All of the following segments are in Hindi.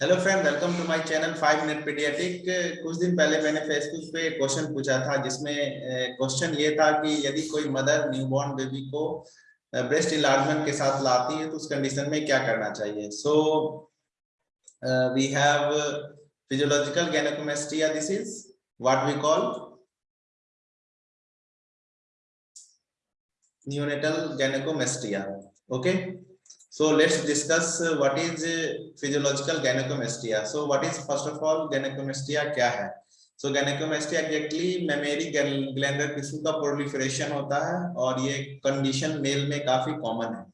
Hello friend welcome to my channel five minute paediatric कुछ दिन पहले मैंने फेसबुक पे क्वेश्चन पूछा था, जिसमें क्वेश्चन ये था कि यदि कोई मदर न्यूबॉर्न बेबी को ब्रेस्ट इलार्जमेंट के साथ लाती है तो उस कंडीशन में क्या करना चाहिए? So we have physiological gynaecomastia this is what we call neonatal gynecomastia okay? So let's discuss uh, what is uh, physiological gynecomastia. So what is first of all gynecomastia क्या है? So gynecomastia exactly mammary glandular tissue का proliferation होता है और ये condition male में काफ़ी common है.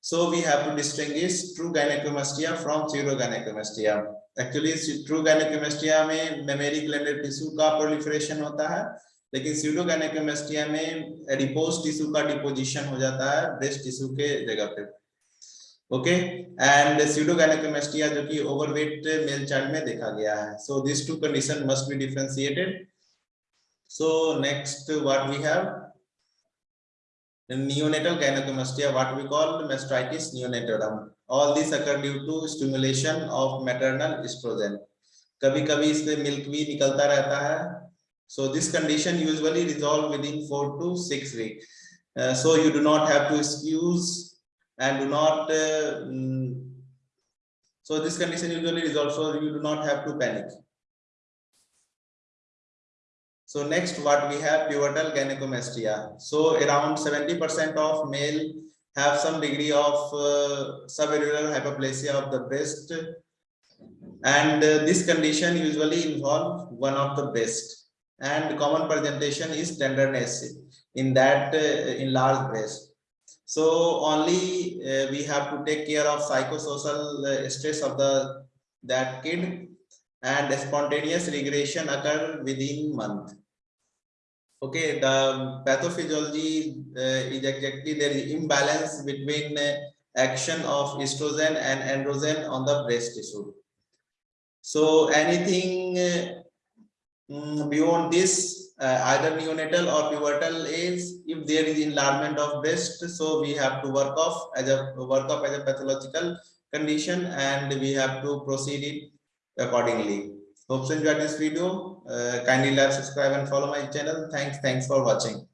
So we have to distinguish true gynecomastia from pseudogynecomastia. Actually true gynecomastia में mammary glandular tissue का proliferation होता है लेकिन सीडो में रिपोज टिश्यू का डिपोजिशन हो जाता है ब्रेस्ट टिश्यू के जगह पे। ओके एंड सीडो जो कि ओवरवेट मेल चाइल्ड में देखा गया है। So this two condition must be differentiated so next what we have neonatal gynaecomastia what we call mastitis neonatorum all this occur due to stimulation of maternal oestrogen कभी-कभी इससे मिल्क भी निकलता रहता है। So this condition usually resolve within 4 to 6 weeks. uh, so you do not have to excuse and do not uh, mm, so this condition usually resolves so you do not have to panic. So next what we have pivotal gynecomastia. So around 70 percent of male have some degree of uh, hyperplasia of the breast. And uh, this condition usually involve one of the breast and common presentation is tenderness in that uh, large breast so only uh, we have to take care of psychosocial uh, stress of the that kid and spontaneous regression occur within month. Okay, the pathophysiology uh, is exactly there is imbalance between uh, action of estrogen and androgen on the breast tissue. So anything uh, beyond this uh, either neonatal or pivotal age if there is enlargement of breast so we have to work off as a work off as a pathological condition and we have to proceed it accordingly. Hope you enjoyed this video. Uh, kindly like subscribe and follow my channel. Thanks thanks for watching